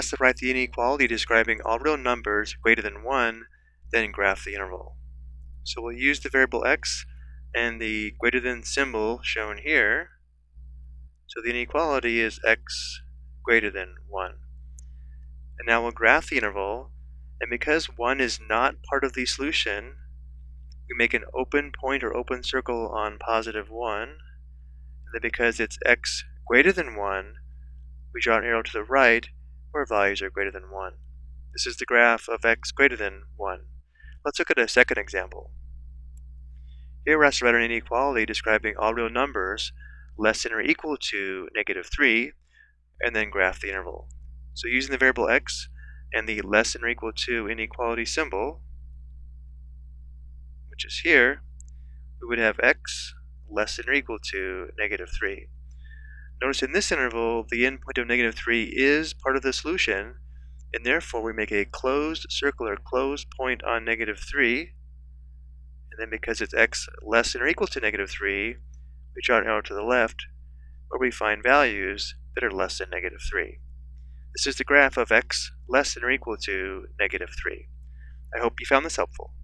asked to write the inequality describing all real numbers greater than 1, then graph the interval. So we'll use the variable x and the greater than symbol shown here. So the inequality is x greater than 1. And now we'll graph the interval, and because 1 is not part of the solution, we make an open point or open circle on positive 1, and then because it's x greater than 1, we draw an arrow to the right where values are greater than 1. This is the graph of x greater than 1. Let's look at a second example. Here we're asked to write an inequality describing all real numbers less than or equal to negative 3, and then graph the interval. So using the variable x and the less than or equal to inequality symbol, which is here, we would have x less than or equal to negative 3. Notice in this interval, the endpoint of negative 3 is part of the solution, and therefore we make a closed circle or closed point on negative 3, and then because it's x less than or equal to negative 3, we draw an arrow to the left, where we find values that are less than negative 3. This is the graph of x less than or equal to negative 3. I hope you found this helpful.